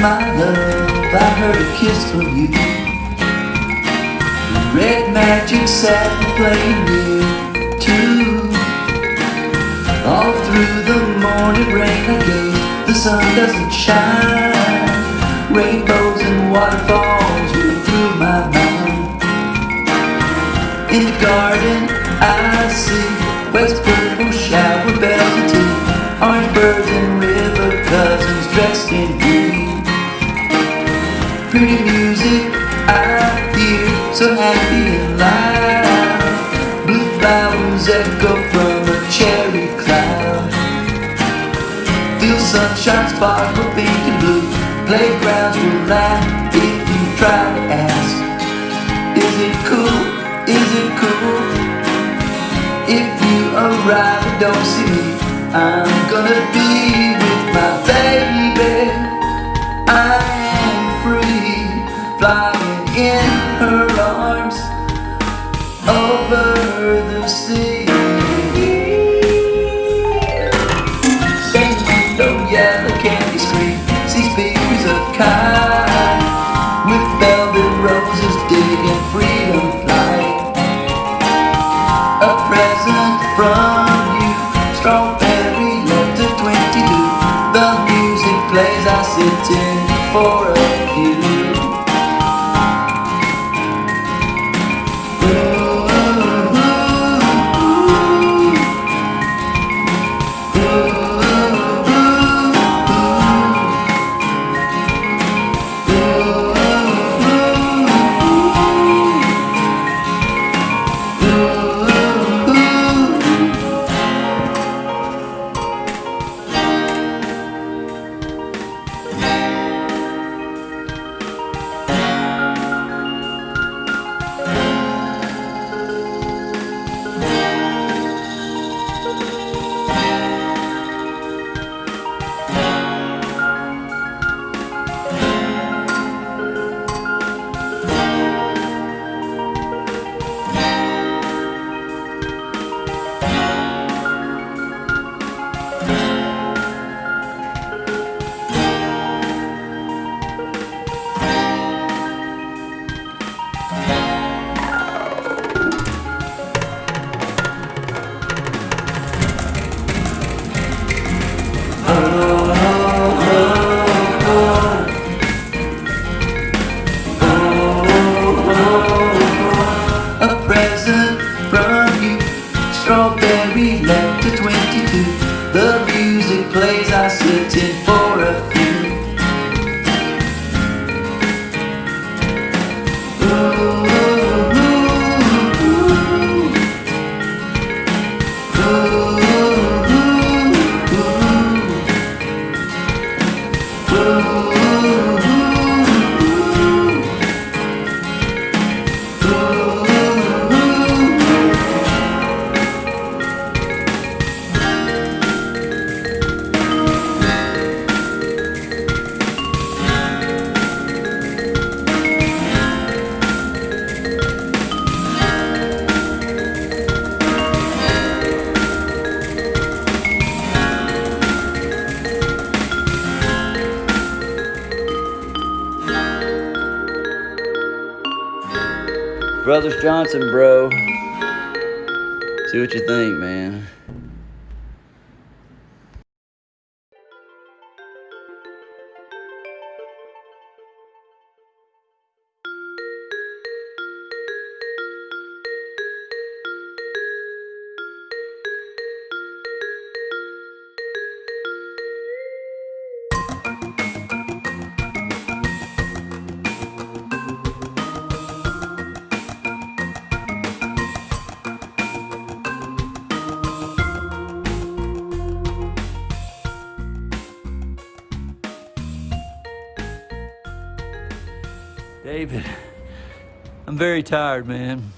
my love, I heard a kiss from you. The Red magic sat and played near too. All through the morning rain I gaze, the sun doesn't shine. Rainbows and waterfalls run through my mind. In the garden I see west purple shower bells and tea, orange birds and river cousins dressed in. Pretty music I hear, so happy and loud. Blue flowers echo from a cherry cloud. Feel sunshine sparkle pink and blue. Playgrounds will laugh if you try to ask. Is it cool? Is it cool? If you arrive and don't see me, I'm gonna be flying in her arms over the sea. Singing no yellow candy screen, see speakers of kind with velvet roses digging freedom flight. A present from 22. The music Brothers Johnson, bro. See what you think, man. David, I'm very tired, man.